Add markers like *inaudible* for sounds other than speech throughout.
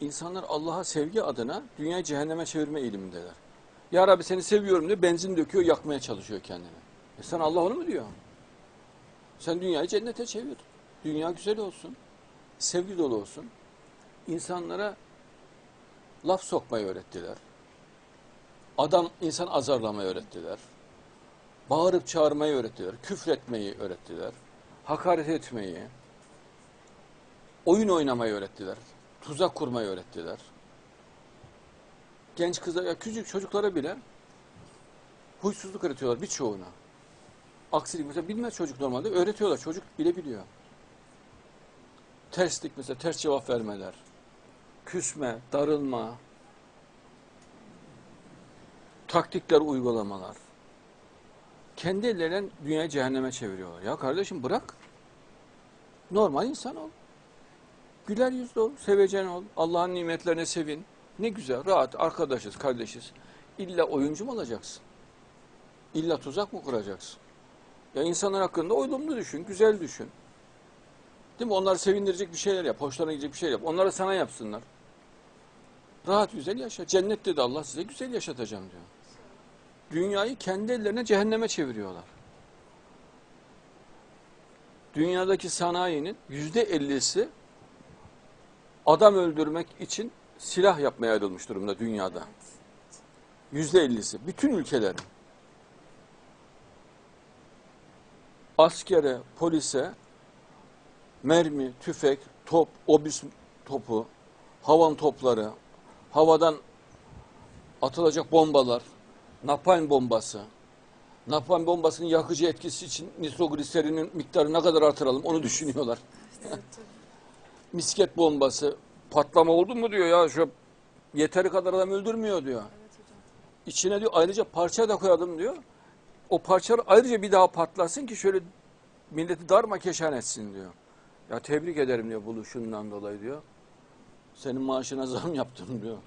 insanlar Allah'a sevgi adına dünyayı cehenneme çevirme eğilimindeler. Ya Rabbi seni seviyorum diyor, benzin döküyor, yakmaya çalışıyor kendini. E sen Allah onu mu diyor? Sen dünyayı cennete çevir. Dünya güzel olsun. Sevgi dolu olsun. İnsanlara laf sokmayı öğrettiler. Adam insan azarlamayı öğrettiler. Bağırıp çağırmayı öğrettiler. Küfretmeyi öğrettiler. Hakaret etmeyi. Oyun oynamayı öğrettiler. Tuzak kurmayı öğrettiler. Genç kızlar, ya küçük çocuklara bile huysuzluk öğretiyorlar birçoğuna. Aksilik mesela bilmez çocuk normalde öğretiyorlar. Çocuk bile biliyor. Terslik mesela ters cevap vermeler. Küsme, darılma. Taktikler uygulamalar. Kendi ellerinden dünyayı cehenneme çeviriyorlar. Ya kardeşim bırak. Normal insan ol. Güler yüzlü ol, sevecen ol. Allah'ın nimetlerine sevin. Ne güzel, rahat, arkadaşız, kardeşiz. İlla oyuncu mu olacaksın? İlla tuzak mı kuracaksın? Ya insanlar hakkında olumlu düşün, güzel düşün. Değil mi? Onları sevindirecek bir şeyler yap, hoşlarına gidecek bir şey yap. Onları sana yapsınlar. Rahat güzel yaşa. Cennette de Allah size güzel yaşatacağım diyor. Dünyayı kendi ellerine cehenneme çeviriyorlar. Dünyadaki sanayinin yüzde ellisi adam öldürmek için silah yapmaya ayrılmış durumda dünyada. Yüzde ellisi. Bütün ülkelerin. Askere, polise mermi, tüfek, top, obüs topu, havan topları, havadan atılacak bombalar, napalm bombası, napalm bombasının yakıcı etkisi için nitrogliserinin miktarı ne kadar artıralım onu düşünüyorlar. Misket bombası, patlama oldu mu diyor ya şu yeteri kadar adam öldürmüyor diyor. İçine diyor ayrıca parça da koyalım diyor. O parçalar ayrıca bir daha patlasın ki şöyle milleti darma keşan etsin diyor. Ya tebrik ederim diyor buluşundan dolayı diyor. Senin maaşına zam yaptım diyor.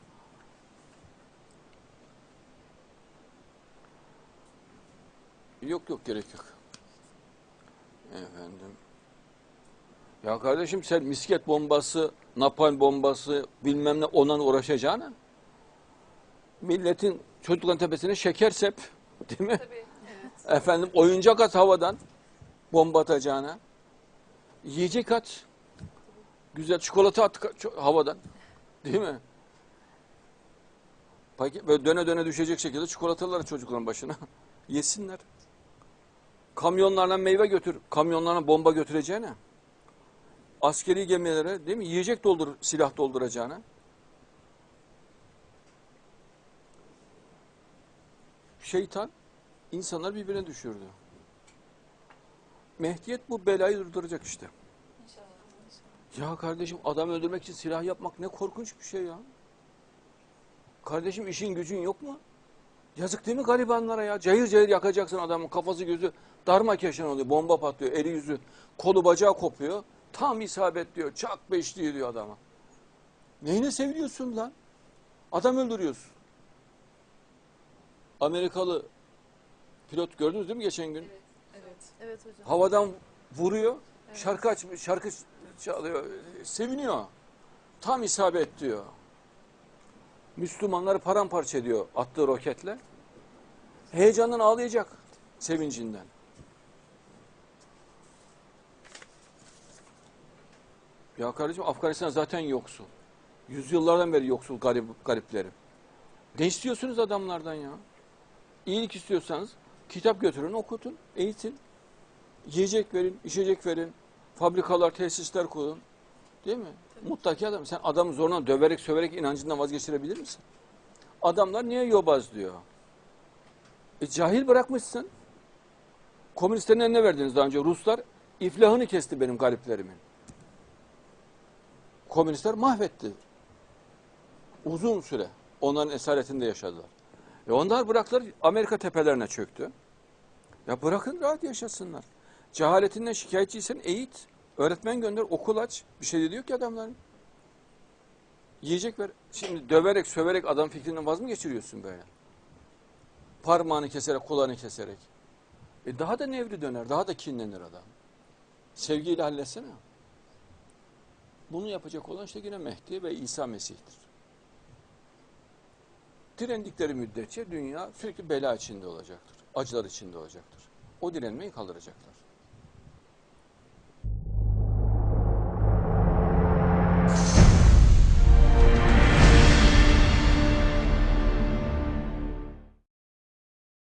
Yok yok gerek yok. Efendim. Ya kardeşim sen misket bombası, napalm bombası bilmem ne ondan uğraşacağına milletin çocukların tepesine şeker sep *laughs* değil mi? Tabii. Efendim oyuncak at havadan bomba atacağına. Yiyecek at. Güzel çikolata at havadan. Değil mi? Paket, böyle döne döne düşecek şekilde çikolataları çocukların başına. *laughs* Yesinler. Kamyonlarla meyve götür. Kamyonlarla bomba götüreceğine. Askeri gemilere değil mi? Yiyecek doldur, silah dolduracağına. Şeytan insanlar birbirine düşürdü. Mehdiyet bu belayı durduracak işte. İnşallah. Ya kardeşim adam öldürmek için silah yapmak ne korkunç bir şey ya. Kardeşim işin gücün yok mu? Yazık değil mi garibanlara ya? Cayır cayır yakacaksın adamın kafası gözü darma keşan oluyor. Bomba patlıyor, eli yüzü, kolu bacağı kopuyor. Tam isabet diyor, çak beşliği diyor adama. Neyine seviliyorsun lan? Adam öldürüyorsun. Amerikalı pilot gördünüz değil mi geçen gün? Evet. Evet. Evet hocam. havadan vuruyor. Şarkı açmış, şarkı çalıyor. Seviniyor. Tam isabet diyor. Müslümanları paramparça ediyor attığı roketle. Heyecandan ağlayacak sevincinden. Ya kardeşim Afganistan zaten yoksul. Yüzyıllardan beri yoksul garip, gariplerim. Ne istiyorsunuz adamlardan ya? İyilik istiyorsanız kitap götürün, okutun, eğitin. Yiyecek verin, içecek verin. Fabrikalar, tesisler kurun. Değil mi? Mutlaki adam. Sen adamı zorla döverek, söverek inancından vazgeçirebilir misin? Adamlar niye yobaz diyor. E, cahil bırakmışsın. Komünistlerin eline verdiniz daha önce. Ruslar iflahını kesti benim gariplerimin. Komünistler mahvetti. Uzun süre onların esaretinde yaşadılar. E onlar bıraktılar Amerika tepelerine çöktü. Ya bırakın rahat yaşasınlar. Cehaletinden şikayetçiysen eğit. Öğretmen gönder, okul aç. Bir şey de diyor ki adamların. Yiyecek ver. Şimdi döverek, söverek adam fikrinden vaz mı geçiriyorsun böyle? Parmağını keserek, kulağını keserek. E daha da nevri döner, daha da kinlenir adam. Sevgiyle halletsene. Bunu yapacak olan işte yine Mehdi ve İsa Mesih'tir. Direndikleri müddetçe dünya sürekli bela içinde olacaktır. Acılar içinde olacaktır. O direnmeyi kaldıracaklar.